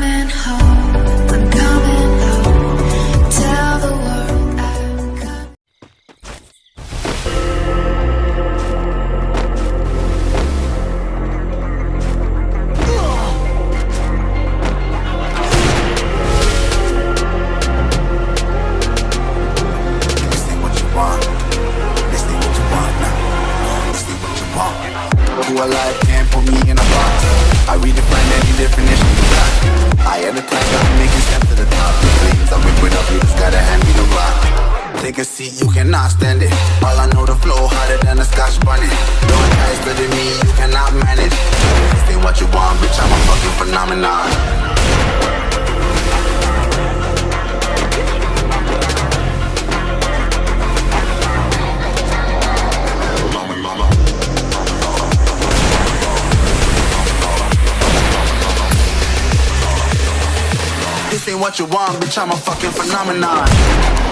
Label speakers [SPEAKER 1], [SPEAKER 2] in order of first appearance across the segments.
[SPEAKER 1] coming home.
[SPEAKER 2] Seat, you cannot stand it. All I know, the flow harder than a scotch bunny. Don't try studying me, you cannot manage. This ain't what you want, bitch, I'm a fucking phenomenon. This ain't what you want, bitch, I'm a fucking phenomenon.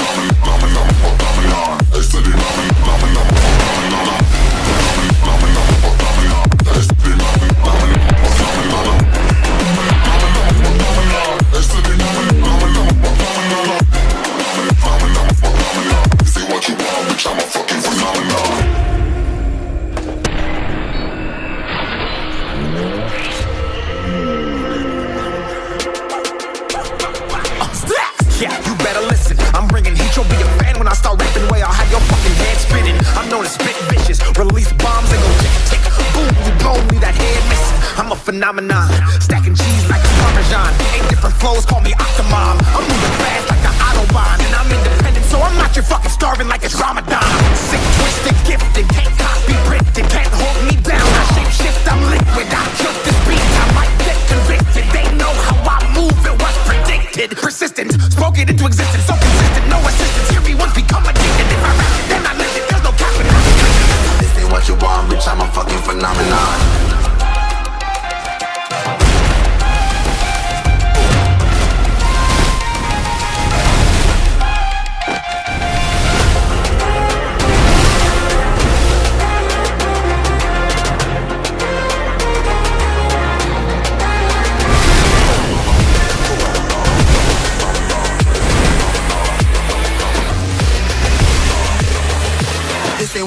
[SPEAKER 3] Yeah, you better listen. I'm bringing heat. You'll be a fan when I start phenomenon. Stacking cheese like a parmesan. Eight different flows, call me Octomom. I'm moving fast like the Autobahn. And I'm independent, so I'm not your fucking starving like it's Ramadan. Sick, twisted, gifted.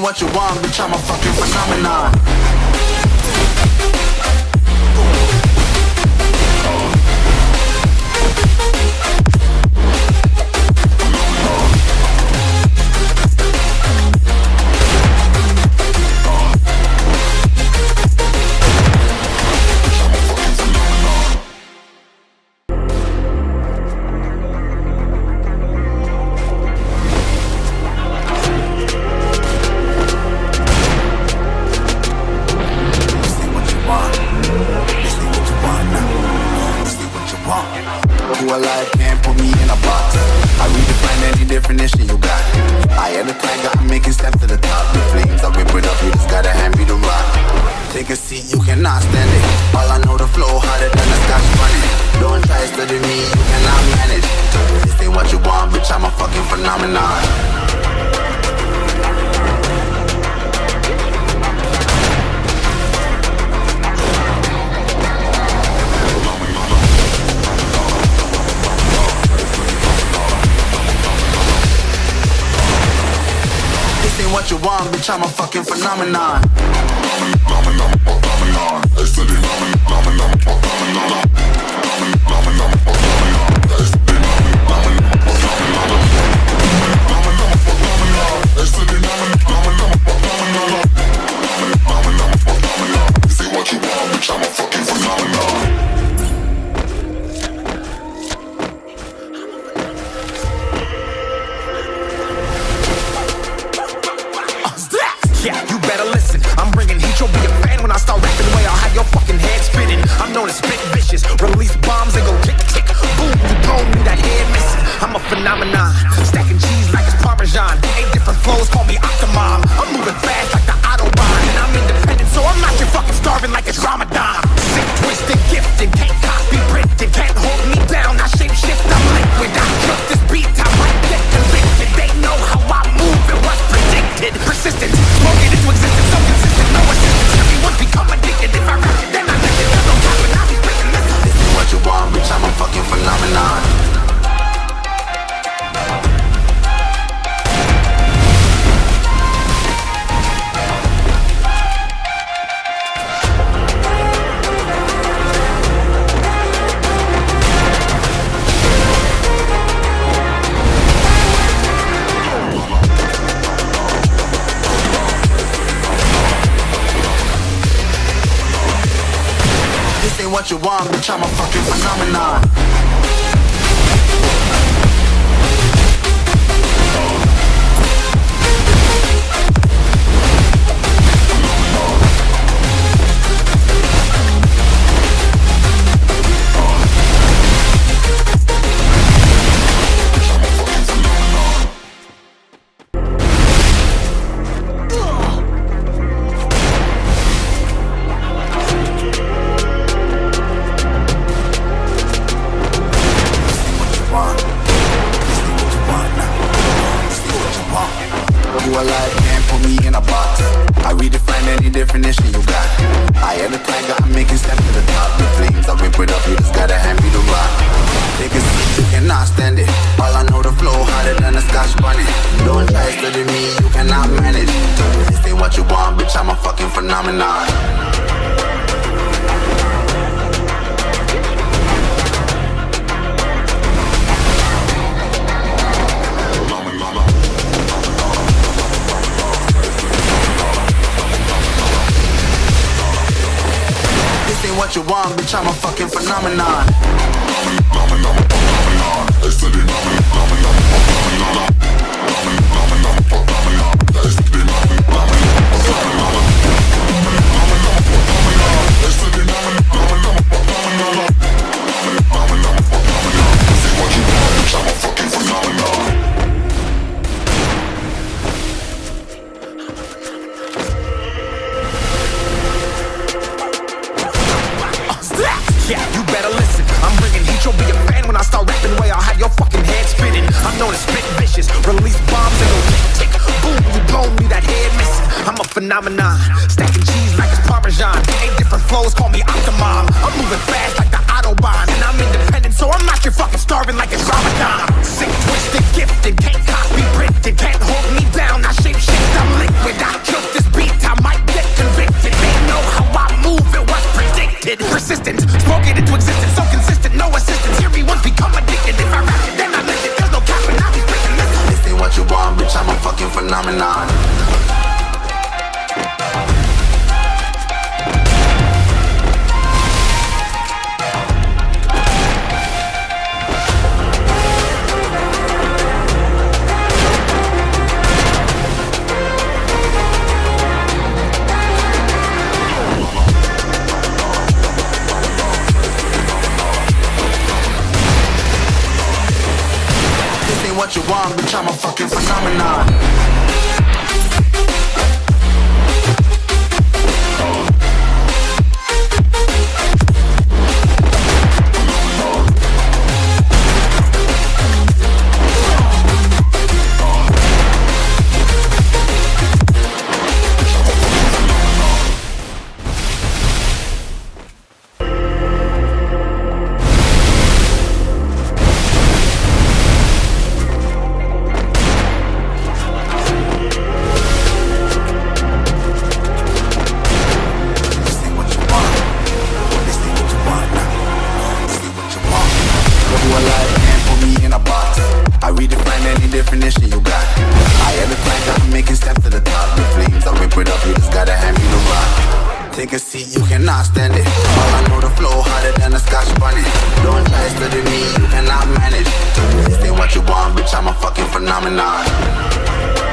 [SPEAKER 2] What you want, bitch, I'm a fucking phenomenon. Want. Who alive can't put me in a box. I redefine any definition you got. I am the tiger, I'm making steps to the top. The flames, I whip it up, you just gotta hand me the rock. Take a seat, you cannot stand it. All I know, the flow harder than a scotch bunny. Don't try study me, you cannot manage. This ain't what you want, bitch, I'm a fucking phenomenon. What you want, bitch, I'm a fucking phenomenon. I'm
[SPEAKER 3] known as spit vicious. Release bombs and go tick tick. Boom, you blow me that head missing. I'm a phenomenon. Stacking cheese like it's parmesan. Eight different flows, call me Octomom. I'm moving fast like the
[SPEAKER 2] what you want, bitch, I'm a fucking phenomenon. Phenomenon. This ain't what you want, bitch, I'm a fucking phenomenon.
[SPEAKER 3] Yeah, vicious. Release bombs and go tick tick. Boom, you blow me that head missing. I'm a phenomenon. Stacking cheese like it's Parmesan. Eight different flows, call me Octomom. I'm moving fast like the Autobahn. And I'm independent, so I'm not your fucking starving like it's Ramadan. Sick, twisted, gifted. Can't copy, printed. Can't
[SPEAKER 2] phenomenon. Definition you got. I am the tiger, I'm making steps to the top. The flames, I whip it up, you just gotta hand me the rock. Take a seat, you cannot stand it. All I know, the flow harder than a scotch bunny. Don't try study me, you cannot manage. This ain't what you want, bitch, I'm a fucking phenomenon.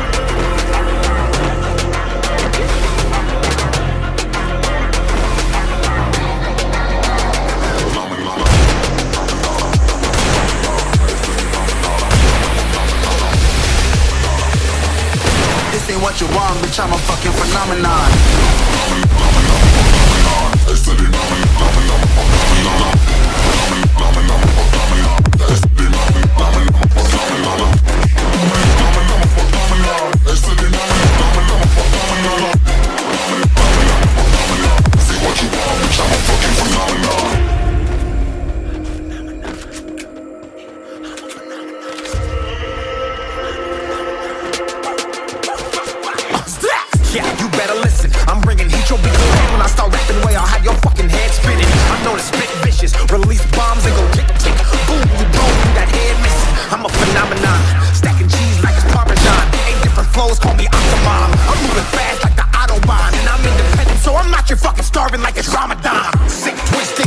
[SPEAKER 2] Phenomenon.
[SPEAKER 3] Known as spit vicious. Release bombs and go tick tick. Boom, you blow me that head missing. I'm a phenomenon. Stacking cheese like it's Parmesan. Eight different flows, call me Octomom. I'm moving fast like the Autobahn. And I'm independent, so I'm not your fucking starving like it's Ramadan. Sick, twisted,